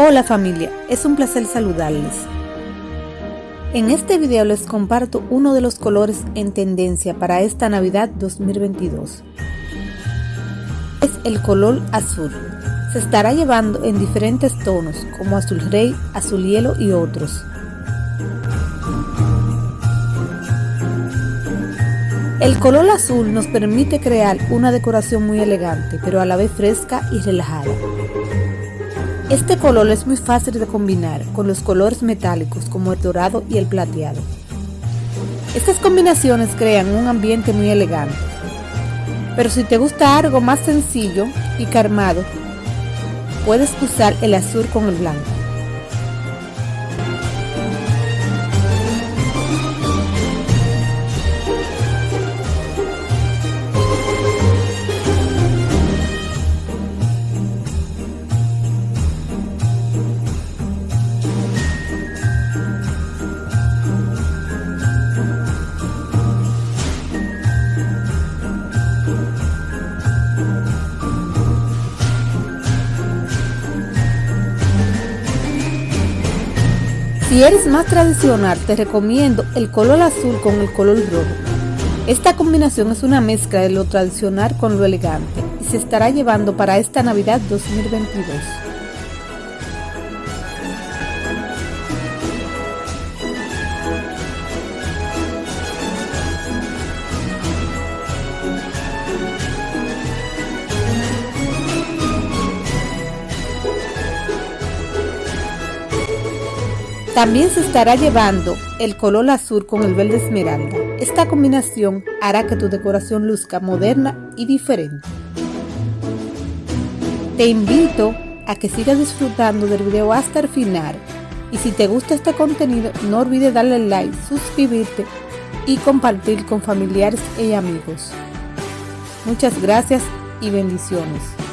Hola familia, es un placer saludarles. En este video les comparto uno de los colores en tendencia para esta Navidad 2022. Es el color azul. Se estará llevando en diferentes tonos como azul rey, azul hielo y otros. El color azul nos permite crear una decoración muy elegante, pero a la vez fresca y relajada. Este color es muy fácil de combinar con los colores metálicos como el dorado y el plateado. Estas combinaciones crean un ambiente muy elegante. Pero si te gusta algo más sencillo y calmado, puedes usar el azul con el blanco. Si eres más tradicional, te recomiendo el color azul con el color rojo. Esta combinación es una mezcla de lo tradicional con lo elegante y se estará llevando para esta Navidad 2022. También se estará llevando el color azul con el verde esmeralda. Esta combinación hará que tu decoración luzca moderna y diferente. Te invito a que sigas disfrutando del video hasta el final y si te gusta este contenido no olvides darle like, suscribirte y compartir con familiares y amigos. Muchas gracias y bendiciones.